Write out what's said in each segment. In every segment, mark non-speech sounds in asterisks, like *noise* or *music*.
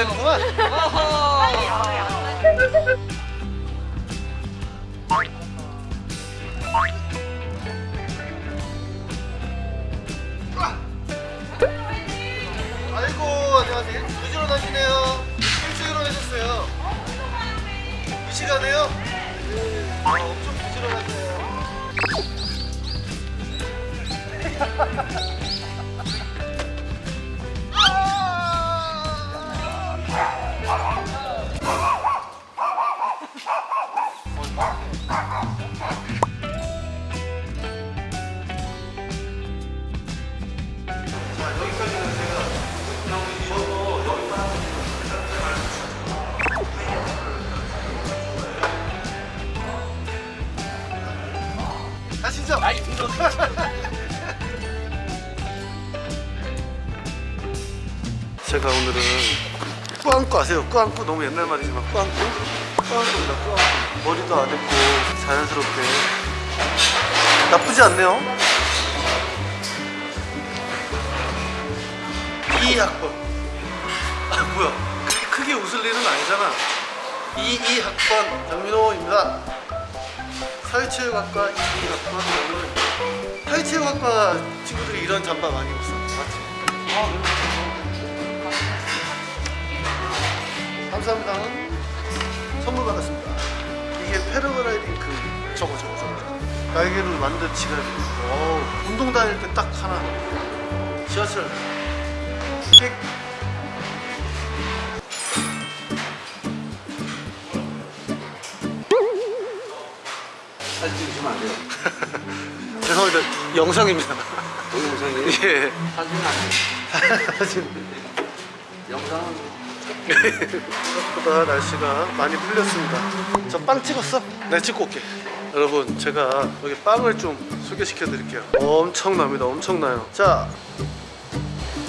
되는구만. 아이고 안녕하세요. 부지런하시네요. 일찍 일어나셨어요. 이 시간에요? 제가 오늘은 꾸안꾸 아세요? 꾸안꾸 너무 옛날 말이지만 꾸안꾸? 꾸안꾸입니다 꾸안꾸. 머리도 안 했고 자연스럽게. 나쁘지 않네요. 이 학번. 아 뭐야. 크게 웃을 일은 아니잖아. 이이 학번 장민호입니다. 사회체육학과 이이 학번 장민호 사회체육학과 친구들이 이런 잠바 많이 입었어 맞지? 감사합니다. 선물 받았습니다. 이게 패러글라이딩 그 저거 저거 저거. 날개를 만든 지갑이 어 운동 다닐 때 딱 하나. 지하철. 픽 사진 찍으시면 안 돼요. *laughs* 죄송합니다. 영상입니다. 동영상이 예. 사진은 안 돼요. *laughs* 사진. 영상은 생각보다 날씨가 많이 풀렸습니다. 저 빵 찍었어? 내가 찍고 올게. 여러분 제가 여기 빵을 좀 소개시켜 드릴게요. 엄청납니다. 엄청나요. 자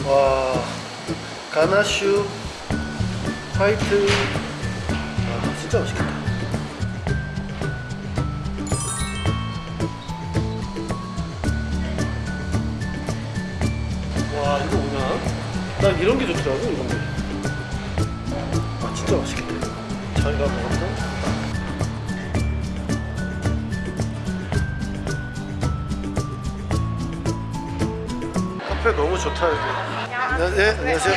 와 가나슈 화이트. 아 진짜 맛있겠다. 와 이거 뭐냐? 난 이런 게 좋더라고 이런 게아 진짜 맛있겠다 자기가 먹었던 카페 너무 좋다 여기 네, 네 안녕하세요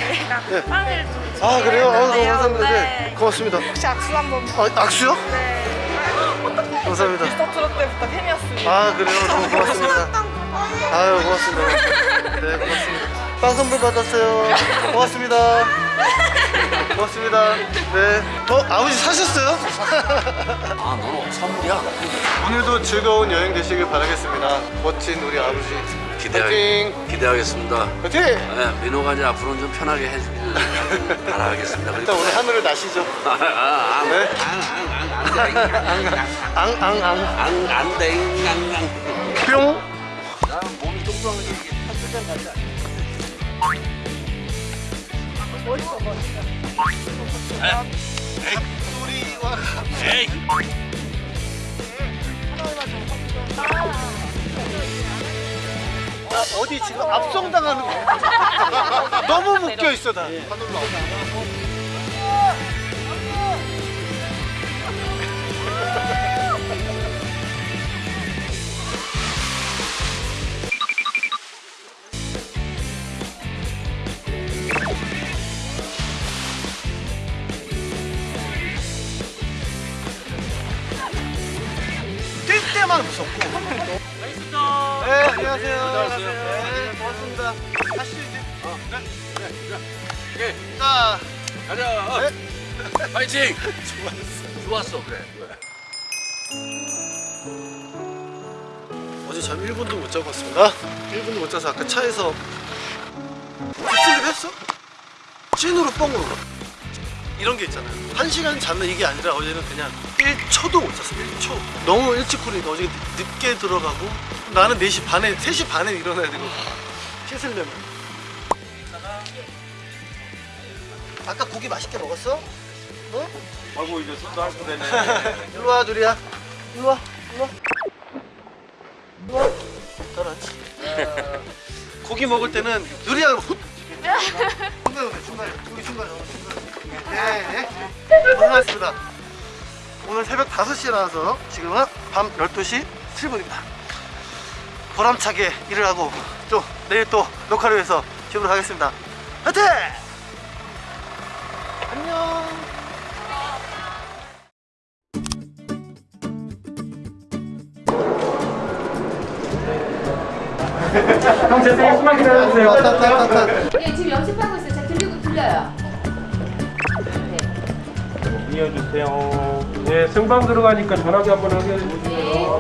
네. 빵을 좀아 그래요? 아, 너무 드렸는데요. 감사합니다 네. 네. 고맙습니다 혹시 악수 한번 아, 악수요? 네. 감사합니다 스타트로 때부터 팬이었습니다. 아 그래요? 너무 고맙습니다 아유 고맙습니다 네 고맙습니다 빵 선물 받았어요 고맙습니다 고맙습니다 네 어? 아버지 사셨어요? 아 너는 선물이야. 오늘도 즐거운 여행 되시길 바라겠습니다 멋진 우리 아버지 파이팅 기대하겠습니다. 파이팅! 네, 민호가 이제 앞으로는 좀 편하게 해주길 바라겠습니다. 일단 오늘 하늘을 나시죠 아, 아, 네. 앙, 앙, 앙, 앙앙 앙, 안 돼, 앙, 앙. 뿅나 몸이 뚱뚱한 게 이게 탑승장 같지 않아? 멋있어 멋있어. 우리와 에이. 나 어디 지금 압송당하는 거 너무 묶여 있어 나 안녕하세요. 안녕하세요. 네, 고맙습니다. 다시 이제. 오케이, 자. 가자. 네. 파이팅. *laughs* 좋았어. 좋았어, 그래. 어제 잠 1분도 못 자고 왔습니다. 1분도 못 자서 아까 차에서. 딥슬립 했어? 찐으로 뻥으로 이런 게 있잖아요. 1시간 자면 이게 아니라 어제는 그냥 1초도 못 잤어 1초. 너무 일찍 꾸리니까 어제 늦게 들어가고 나는 4시 반에 3시 반에 일어나야 되고 씻으려면. 아까 고기 맛있게 먹었어? 응? 아이고 이제 손도 할수 되네. *laughs* 일로 와 누리야. 일로 와 일로 와. 일로 와. 잘하지 *laughs* 고기 먹을 때는 누리야 훗 고생하셨습니다. 오늘 새벽 5시에 나와서 지금은 밤 12시 7분입니다. 보람차게 일을 하고 또 내일 또 녹화를 위해서 집으로 가겠습니다. 화이팅! 안녕. 형 죄송해요 숨만 기다려주세요. 네, 지금 연습하고 있어요. 자, 들리고 들려요. 네. 이어주세요 네 생방 들어가니까 전화기 한번 하게 해주세요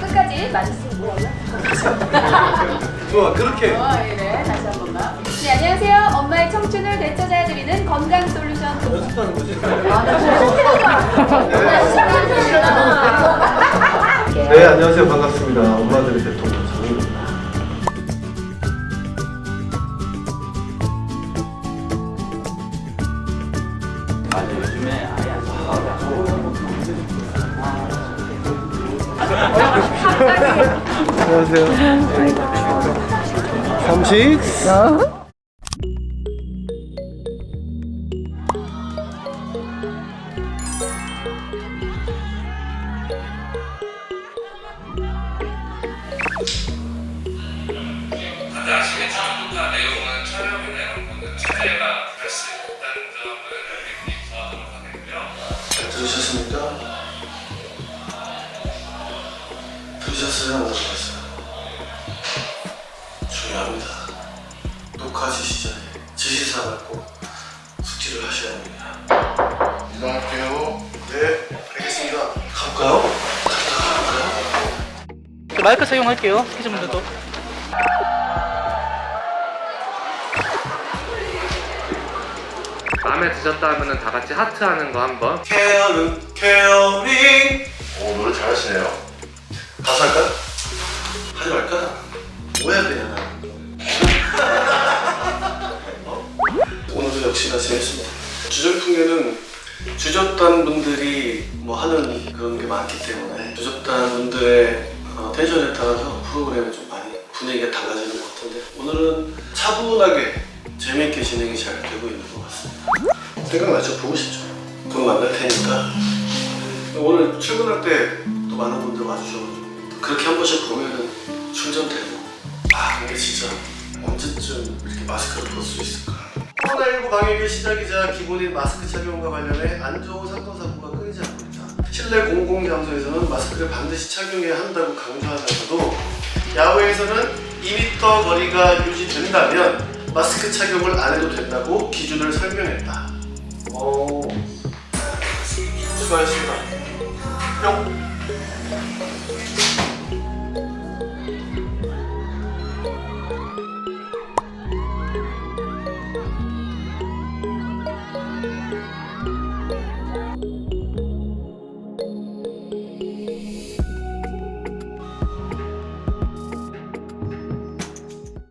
끝까지 맞으시면? *laughs* 좋아 그렇게. 어, 예, 네. 다시 한 번만. 네, 안녕하세요. 엄마의 청춘을 되찾아드리는 건강 솔루션. 연습하는 거지. 아, 나 진짜 신기하다. 네 안녕하세요 반갑습니다. 안녕하세요. 삼식. 들으셨습니까? 들으셨어요? 안 들으셨어요? 중요합니다. 녹화 지시자에 지시사항을 꼭 숙지를 하셔야 합니다. 이동할게요. 네, 알겠습니다. 가볼까요? 마이크 사용할게요. 피즈분들도. 마음에 드셨다 하면은 다 같이 하트 하는 거 한번. 케어는 케어링. 오 노래 잘하시네요. 가수 할까요? 하지 말까? 뭐 해야 되냐 나. *laughs* 어? 오늘도 역시나 재밌습니다. 주전풍계는 주접단 분들이 뭐 하는 그런 게 많기 때문에 주접단 분들의 어, 텐션에 따라서 프로그램이 좀 많이 분위기가 달라지는 것 같은데 오늘은 차분하게 재밌게 진행이 잘 되고 있는 것 같습니다. 생각나죠? 보고 싶죠? 곧 만날 테니까 오늘 출근할 때 또 많은 분들 와주셔가지고 또 그렇게 한 번씩 보면은 충전되고 아 근데 진짜 언제쯤 이렇게 마스크를 벗을 수 있을까 코로나19 방역의 시작이자 기본인 마스크 착용과 관련해 안 좋은 사건 사고가 끊이지 않고 있다 실내 공공장소에서는 마스크를 반드시 착용해야 한다고 강조하면서도 야외에서는 2m 거리가 유지된다면 마스크 착용을 안 해도 된다고 기준을 설명했다. 오 수고하셨습니다. 뿅